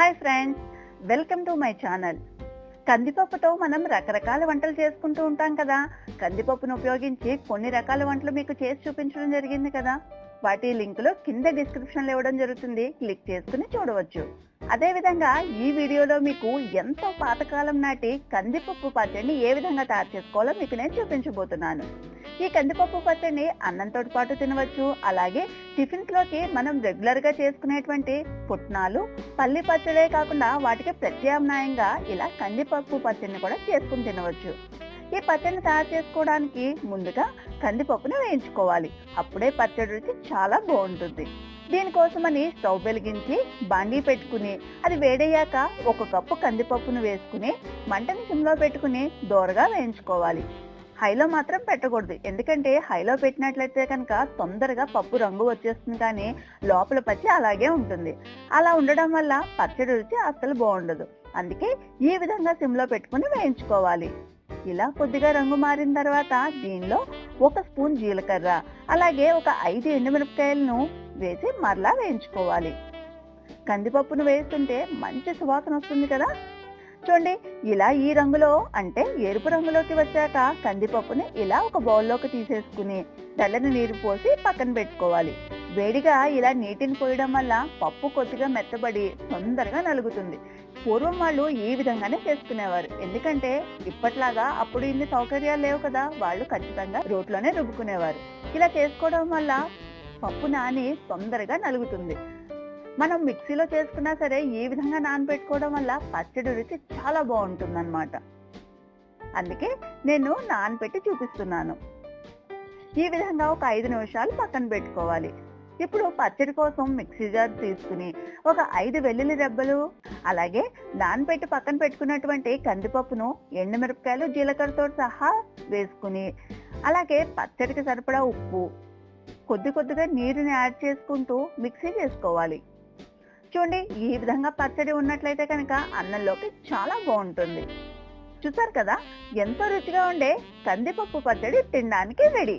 Hi friends welcome to my channel. కందిపప్పుతో మనం రకరకాల వంటలు చేసుకుంటూ ఉంటాం కదా. కందిపప్పును ఉపయోగించి కొన్ని రకాల వంటలు మీకు చేసి చూపించడం జరిగింది కదా. వాటి లింకులు కింద డిస్క్రిప్షన్లో ఇవ్వడం జరుగుతుంది. క్లిక్ చేసుకుని చూడవచ్చు. అదేవిధంగా ఈ వీడియోలో మీకు ఎంతో పాతకాలం నాటి కందిపప్పు పచ్చడిని ఏ విధంగా తయారు చేసుకోవాలో మీకు నేను చూపించబోతున్నాను. ఈ కందిపప్పు పచ్చడిని అన్నంతో పాటు తినవచ్చు. అలాగే టిఫిన్స్లోకి మనం రెగ్యులర్గా చేసుకునేటువంటి పుట్నాలు పల్లి పచ్చడే కాకుండా వాటికి ప్రత్యామ్నాయంగా ఇలా కందిపప్పు పచ్చడిని కూడా చేసుకుని తినవచ్చు. ఈ పచ్చడిని తయారు చేసుకోవడానికి ముందుగా కందిపప్పును వేయించుకోవాలి. అప్పుడే పచ్చడి రుచి చాలా బాగుంటుంది. దీనికోసమని స్టవ్ వెలిగించి బాండీ పెట్టుకుని అది వేడయ్యాక ఒక కప్పు కందిపప్పును వేసుకుని మంటని సిమ్లో పెట్టుకుని దోరగా వేయించుకోవాలి. హైలో మాత్రం పెట్టకూడదు. ఎందుకంటే హైలో పెట్టినట్లయితే కనుక తొందరగా పప్పు రంగు వచ్చేస్తుంది కానీ లోపల పచ్చి అలాగే ఉంటుంది. అలా ఉండడం వల్ల పచ్చడి రుచి అస్సలు బాగుండదు. అందుకే ఈ విధంగా సిమ్లో పెట్టుకుని వేయించుకోవాలి. ఇలా కొద్దిగా రంగు మారిన తర్వాత దీనిలో ఒక స్పూన్ జీలకర్ర అలాగే ఒక ఐదు ఎండుమిరపకాయలను వేసి మరలా వేయించుకోవాలి. కందిపప్పును వేస్తుంటే మంచి సువాసన వస్తుంది కదా? చూడండి ఇలా ఈ రంగులో అంటే ఎరుపు రంగులోకి వచ్చాక కందిపప్పుని ఇలా ఒక బౌల్లోకి తీసేసుకుని తెల్లని నీరు పోసి పక్కన పెట్టుకోవాలి. వేడిగా ఇలా నీటిని పోయడం వల్ల పప్పు కొద్దిగా మెత్తబడి తొందరగా నలుగుతుంది. పూర్వం వాళ్ళు ఈ విధంగానే చేసుకునేవారు. ఎందుకంటే ఇప్పట్లాగా అప్పుడు ఇన్ని సౌకర్యాలు లేవు కదా వాళ్ళు ఖచ్చితంగా రోట్లోనే రుబ్బుకునేవారు. ఇలా చేసుకోవడం వల్ల పప్పు నాని తొందరగా నలుగుతుంది. మనం మిక్సీలో చేసుకున్నా సరే ఈ విధంగా నానబెట్టుకోవడం వల్ల పచ్చడి రుచి చాలా బాగుంటుందన్నమాట. అందుకే నేను నానబెట్టి చూపిస్తున్నాను. ఈ విధంగా ఒక ఐదు నిమిషాలు పక్కన పెట్టుకోవాలి. ఇప్పుడు పచ్చడి కోసం మిక్సీ జార్ తీసుకుని ఒక ఐదు వెల్లుల్లి రెబ్బలు అలాగే నానబెట్టి పక్కన పెట్టుకున్నటువంటి కందిపప్పును ఎండుమిరపకాయలు జీలకర్రతో సహా వేసుకుని అలాగే పచ్చడికి సరిపడా ఉప్పు కొద్ది కొద్దిగా నీరుని యాడ్ చేసుకుంటూ మిక్సీ చేసుకోవాలి. చూడండి ఈ విధంగా పచ్చడి ఉన్నట్లయితే కనుక అన్నంలోకి చాలా బాగుంటుంది. చూసారు కదా ఎంతో రుచిగా ఉండే కందిపప్పు పచ్చడి తినడానికి రెడీ.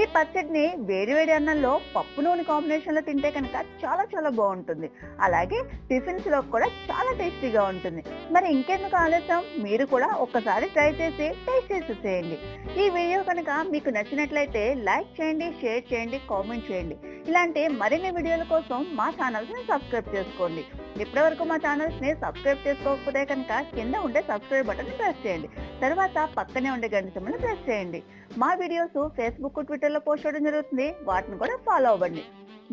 ఈ పచ్చడిని వేడివేడి అన్నంలో పప్పు నూనె కాంబినేషన్లో తింటే కనుక చాలా చాలా బాగుంటుంది. అలాగే టిఫిన్స్లో కూడా చాలా టేస్టీగా ఉంటుంది. మరి ఇంకెందుకు ఆలస్యం? మీరు కూడా ఒక్కసారి ట్రై చేసి టేస్ట్ చేసి చేయండి ఈ వీడియో కనుక మీకు నచ్చినట్లయితే లైక్ చేయండి షేర్ చేయండి కామెంట్ చేయండి. ఇలాంటి మరిన్ని వీడియోల కోసం మా ఛానల్స్ని సబ్స్క్రైబ్ చేసుకోండి. ఇప్పటివరకు మా ఛానల్స్ని సబ్స్క్రైబ్ చేసుకోకపోతే కనుక కింద ఉండే సబ్స్క్రైబ్ బటన్ ప్రెస్ చేయండి. తర్వాత పక్కనే ఉండే గంట సింబల్ ప్రెస్ చేయండి. మా వీడియోస్ ఫేస్బుక్ ట్విట్టర్లో పోస్ట్ చేయడం జరుగుతుంది. వాటిని కూడా ఫాలో అవ్వండి.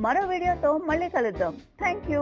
మరో వీడియోతో మళ్ళీ కలుద్దాం. Thank you.